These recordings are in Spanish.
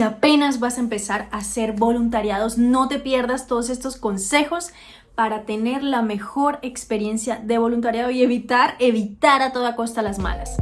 Apenas vas a empezar a hacer voluntariados, no te pierdas todos estos consejos para tener la mejor experiencia de voluntariado y evitar, evitar a toda costa las malas.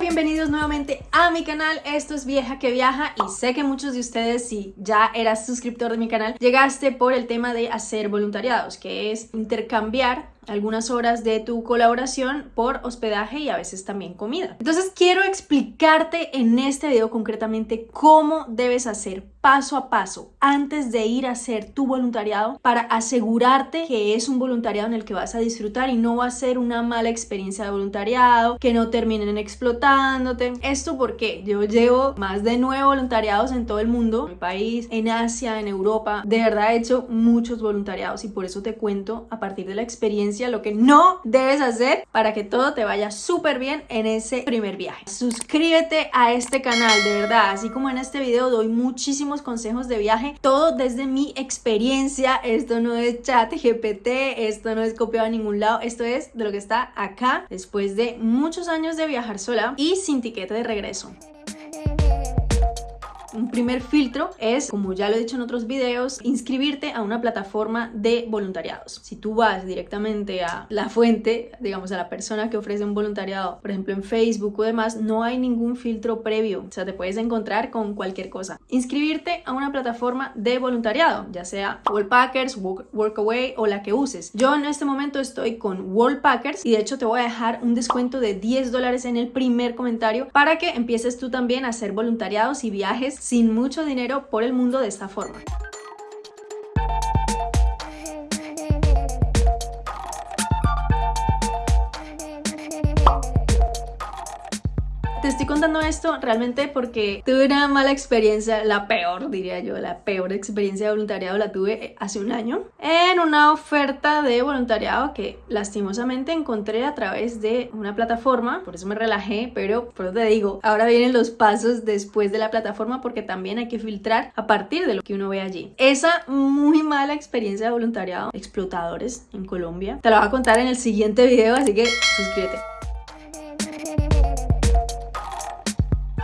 Bienvenidos nuevamente a mi canal, esto es Vieja que Viaja y sé que muchos de ustedes si ya eras suscriptor de mi canal llegaste por el tema de hacer voluntariados, que es intercambiar algunas horas de tu colaboración por hospedaje y a veces también comida. Entonces quiero explicarte en este video concretamente cómo debes hacer paso a paso antes de ir a hacer tu voluntariado para asegurarte que es un voluntariado en el que vas a disfrutar y no va a ser una mala experiencia de voluntariado, que no terminen explotándote. Esto porque yo llevo más de nueve voluntariados en todo el mundo, en mi país, en Asia, en Europa. De verdad he hecho muchos voluntariados y por eso te cuento a partir de la experiencia lo que no debes hacer para que todo te vaya súper bien en ese primer viaje. Suscríbete a este canal, de verdad, así como en este video doy muchísimos consejos de viaje, todo desde mi experiencia, esto no es chat GPT, esto no es copiado a ningún lado, esto es de lo que está acá después de muchos años de viajar sola y sin tiquete de regreso. Un primer filtro es, como ya lo he dicho en otros videos, inscribirte a una plataforma de voluntariados. Si tú vas directamente a la fuente, digamos a la persona que ofrece un voluntariado, por ejemplo en Facebook o demás, no hay ningún filtro previo. O sea, te puedes encontrar con cualquier cosa. Inscribirte a una plataforma de voluntariado, ya sea Worldpackers, Workaway o la que uses. Yo en este momento estoy con Worldpackers y de hecho te voy a dejar un descuento de 10 dólares en el primer comentario para que empieces tú también a hacer voluntariados y viajes sin mucho dinero por el mundo de esta forma. Te estoy contando esto realmente porque tuve una mala experiencia, la peor diría yo, la peor experiencia de voluntariado la tuve hace un año en una oferta de voluntariado que lastimosamente encontré a través de una plataforma, por eso me relajé, pero por eso te digo, ahora vienen los pasos después de la plataforma porque también hay que filtrar a partir de lo que uno ve allí. Esa muy mala experiencia de voluntariado, explotadores en Colombia, te la voy a contar en el siguiente video, así que suscríbete.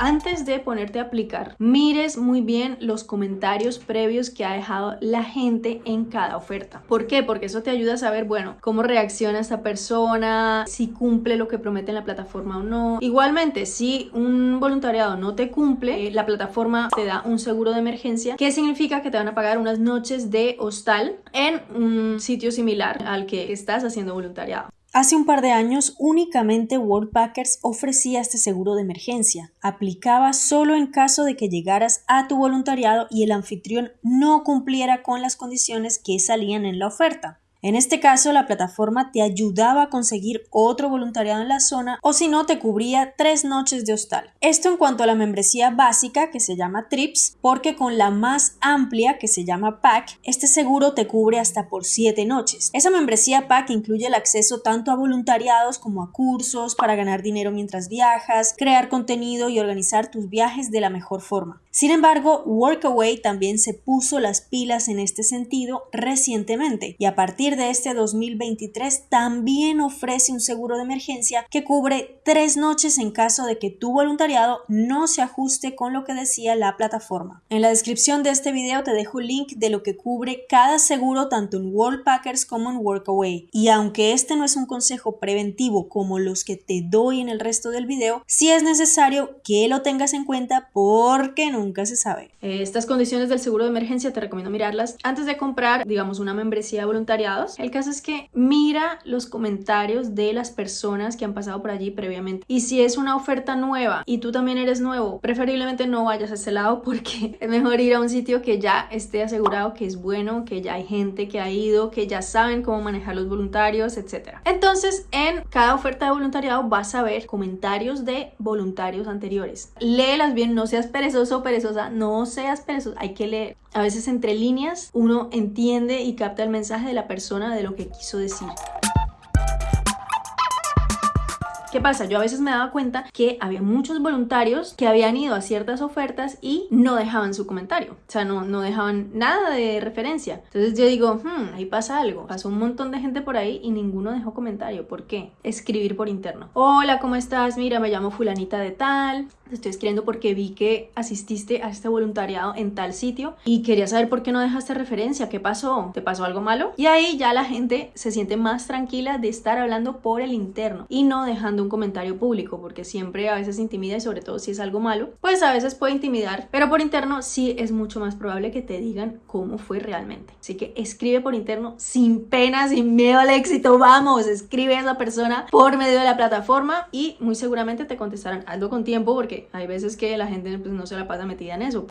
Antes de ponerte a aplicar, mires muy bien los comentarios previos que ha dejado la gente en cada oferta. ¿Por qué? Porque eso te ayuda a saber, bueno, cómo reacciona esta persona, si cumple lo que promete en la plataforma o no. Igualmente, si un voluntariado no te cumple, eh, la plataforma te da un seguro de emergencia, que significa que te van a pagar unas noches de hostal en un sitio similar al que estás haciendo voluntariado. Hace un par de años únicamente Worldpackers ofrecía este seguro de emergencia. Aplicaba solo en caso de que llegaras a tu voluntariado y el anfitrión no cumpliera con las condiciones que salían en la oferta. En este caso, la plataforma te ayudaba a conseguir otro voluntariado en la zona o si no, te cubría tres noches de hostal. Esto en cuanto a la membresía básica que se llama TRIPS, porque con la más amplia que se llama PAC, este seguro te cubre hasta por siete noches. Esa membresía PAC incluye el acceso tanto a voluntariados como a cursos para ganar dinero mientras viajas, crear contenido y organizar tus viajes de la mejor forma. Sin embargo, Workaway también se puso las pilas en este sentido recientemente y a partir de este 2023 también ofrece un seguro de emergencia que cubre tres noches en caso de que tu voluntariado no se ajuste con lo que decía la plataforma. En la descripción de este video te dejo un link de lo que cubre cada seguro tanto en Worldpackers como en Workaway. Y aunque este no es un consejo preventivo como los que te doy en el resto del video, sí es necesario que lo tengas en cuenta porque nunca se sabe. Estas condiciones del seguro de emergencia te recomiendo mirarlas antes de comprar, digamos, una membresía de voluntariado el caso es que mira los comentarios de las personas que han pasado por allí previamente. Y si es una oferta nueva y tú también eres nuevo, preferiblemente no vayas a ese lado porque es mejor ir a un sitio que ya esté asegurado que es bueno, que ya hay gente que ha ido, que ya saben cómo manejar los voluntarios, etc. Entonces, en cada oferta de voluntariado vas a ver comentarios de voluntarios anteriores. Léelas bien, no seas perezoso o perezosa, no seas perezoso, hay que leer. A veces entre líneas uno entiende y capta el mensaje de la persona de lo que quiso decir. ¿Qué pasa? Yo a veces me daba cuenta que había muchos voluntarios que habían ido a ciertas ofertas y no dejaban su comentario. O sea, no, no dejaban nada de referencia. Entonces yo digo, hmm, ahí pasa algo. Pasó un montón de gente por ahí y ninguno dejó comentario. ¿Por qué? Escribir por interno. Hola, ¿cómo estás? Mira, me llamo fulanita de tal estoy escribiendo porque vi que asististe a este voluntariado en tal sitio y quería saber por qué no dejaste referencia, qué pasó, te pasó algo malo. Y ahí ya la gente se siente más tranquila de estar hablando por el interno y no dejando un comentario público, porque siempre a veces intimida y sobre todo si es algo malo, pues a veces puede intimidar, pero por interno sí es mucho más probable que te digan cómo fue realmente. Así que escribe por interno sin pena, sin miedo al éxito, vamos, escribe a esa persona por medio de la plataforma y muy seguramente te contestarán. Algo con tiempo porque hay veces que la gente pues, no se la pasa metida en eso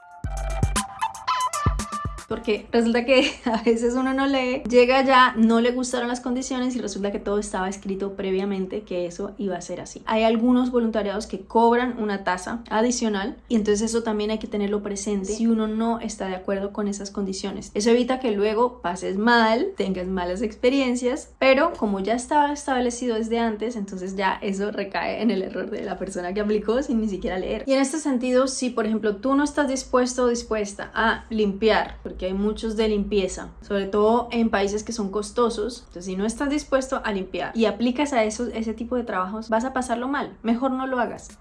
porque resulta que a veces uno no lee, llega ya, no le gustaron las condiciones y resulta que todo estaba escrito previamente que eso iba a ser así. Hay algunos voluntariados que cobran una tasa adicional y entonces eso también hay que tenerlo presente si uno no está de acuerdo con esas condiciones. Eso evita que luego pases mal, tengas malas experiencias, pero como ya estaba establecido desde antes, entonces ya eso recae en el error de la persona que aplicó sin ni siquiera leer. Y en este sentido, si por ejemplo tú no estás dispuesto o dispuesta a limpiar, porque hay muchos de limpieza, sobre todo en países que son costosos. Entonces, si no estás dispuesto a limpiar y aplicas a esos, ese tipo de trabajos, vas a pasarlo mal. Mejor no lo hagas.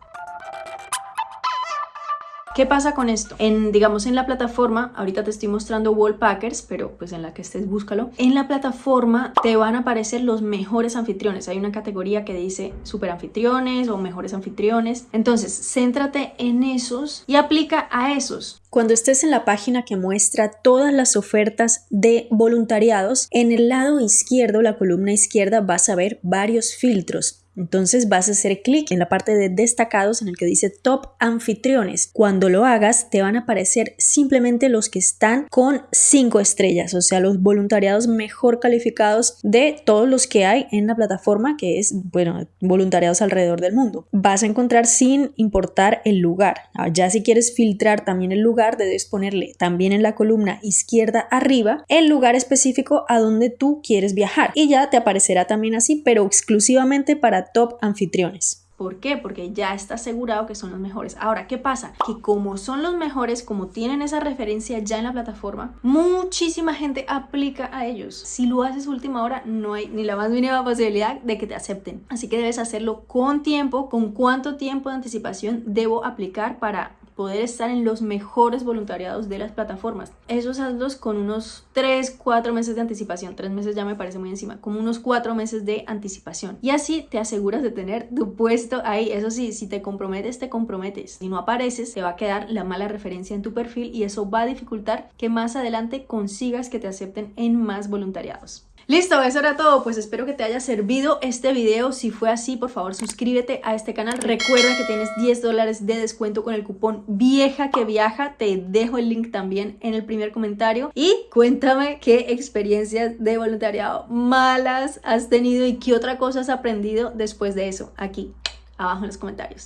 ¿Qué pasa con esto? En, digamos, en la plataforma, ahorita te estoy mostrando Wallpackers, pero pues en la que estés búscalo. En la plataforma te van a aparecer los mejores anfitriones. Hay una categoría que dice super anfitriones o mejores anfitriones. Entonces, céntrate en esos y aplica a esos. Cuando estés en la página que muestra todas las ofertas de voluntariados, en el lado izquierdo, la columna izquierda, vas a ver varios filtros. Entonces vas a hacer clic en la parte de destacados en el que dice top anfitriones. Cuando lo hagas te van a aparecer simplemente los que están con 5 estrellas, o sea, los voluntariados mejor calificados de todos los que hay en la plataforma que es, bueno, voluntariados alrededor del mundo. Vas a encontrar sin importar el lugar. Ah, ya si quieres filtrar también el lugar, debes ponerle también en la columna izquierda arriba el lugar específico a donde tú quieres viajar y ya te aparecerá también así, pero exclusivamente top anfitriones. ¿Por qué? Porque ya está asegurado que son los mejores. Ahora, ¿qué pasa? Que como son los mejores, como tienen esa referencia ya en la plataforma, muchísima gente aplica a ellos. Si lo haces última hora, no hay ni la más mínima posibilidad de que te acepten. Así que debes hacerlo con tiempo, con cuánto tiempo de anticipación debo aplicar para poder estar en los mejores voluntariados de las plataformas. Esos hazlos con unos 3, 4 meses de anticipación. 3 meses ya me parece muy encima, como unos 4 meses de anticipación. Y así te aseguras de tener tu puesto ahí. Eso sí, si te comprometes, te comprometes. Si no apareces, te va a quedar la mala referencia en tu perfil y eso va a dificultar que más adelante consigas que te acepten en más voluntariados. Listo, eso era todo, pues espero que te haya servido este video, si fue así por favor suscríbete a este canal, recuerda que tienes 10 dólares de descuento con el cupón vieja que viaja, te dejo el link también en el primer comentario. Y cuéntame qué experiencias de voluntariado malas has tenido y qué otra cosa has aprendido después de eso, aquí abajo en los comentarios.